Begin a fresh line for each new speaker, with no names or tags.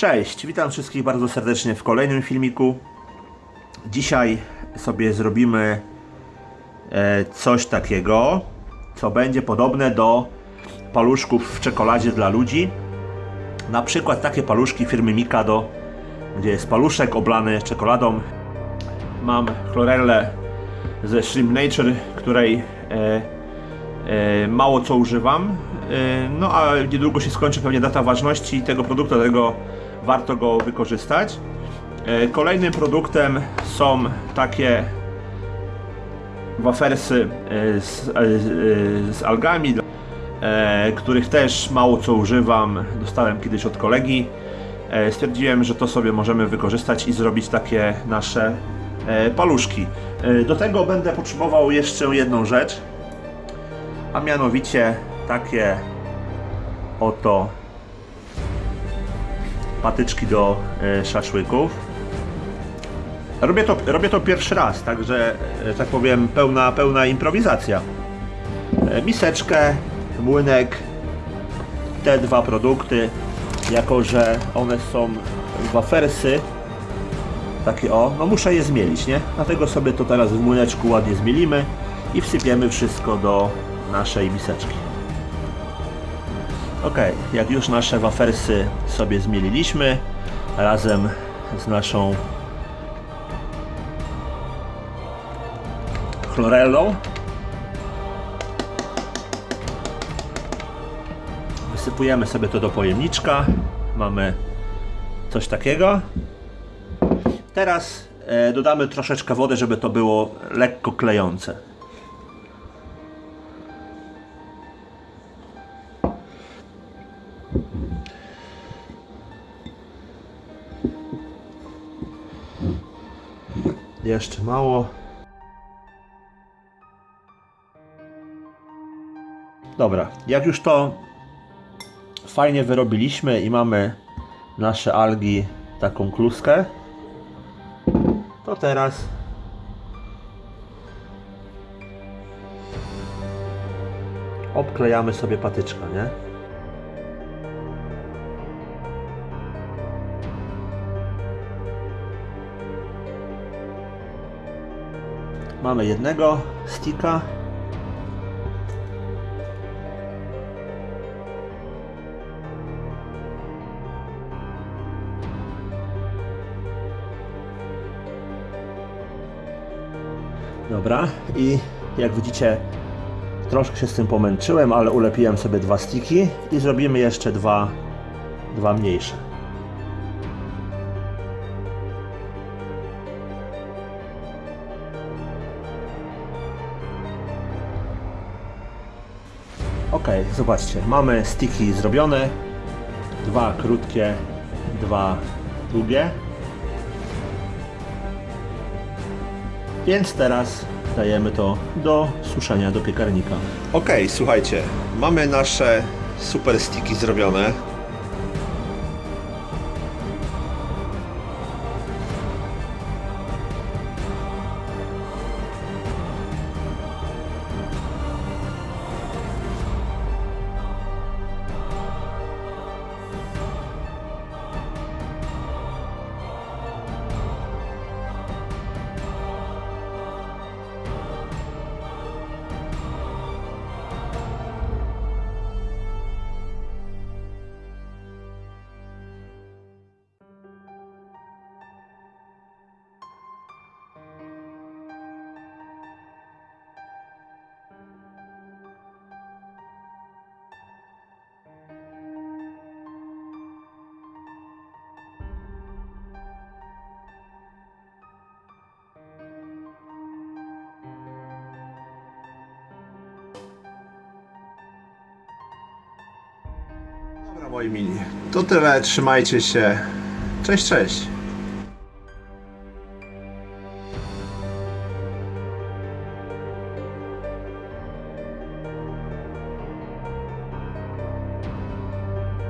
Cześć, witam wszystkich bardzo serdecznie w kolejnym filmiku. Dzisiaj sobie zrobimy e, coś takiego, co będzie podobne do paluszków w czekoladzie dla ludzi. Na przykład takie paluszki firmy Mikado, gdzie jest paluszek oblany czekoladą. Mam chlorellę ze Shrimp Nature, której e, e, mało co używam. No a niedługo się skończy pewnie data ważności tego produktu, dlatego warto go wykorzystać. E, Kolejnym produktem są takie wafersy e, z, e, z algami, których też mało co używam. Dostałem kiedyś od kolegi. Stwierdziłem, że to sobie możemy wykorzystać i zrobić takie nasze paluszki. Do tego będę potrzebował jeszcze jedną rzecz, a mianowicie takie oto patyczki do e, szaszłyków. Robię to, robię to pierwszy raz, także, e, tak powiem, pełna, pełna improwizacja. E, Miseczkę, młynek, te dwa produkty, jako że one są wafersy, takie o, no muszę je zmielić, nie? Dlatego sobie to teraz w młyneczku ładnie zmielimy i wsypiemy wszystko do naszej miseczki. Ok, jak już nasze wafersy sobie zmieliliśmy razem z naszą chlorellą, wysypujemy sobie to do pojemniczka. Mamy coś takiego. Teraz e, dodamy troszeczkę wody, żeby to było lekko klejące. Jeszcze mało. Dobra, jak już to fajnie wyrobiliśmy i mamy nasze algi taką kluskę, to teraz obklejamy sobie patyczka, nie? Mamy jednego sticka. Dobra, i jak widzicie, troszkę się z tym pomęczyłem, ale ulepiłem sobie dwa stiki i zrobimy jeszcze dwa, dwa mniejsze. Ok, zobaczcie, mamy stiki zrobione, dwa krótkie, dwa długie. Więc teraz dajemy to do suszenia do piekarnika. Ok, słuchajcie, mamy nasze super stiki zrobione. Moi mili, to tyle, trzymajcie się. Cześć, cześć.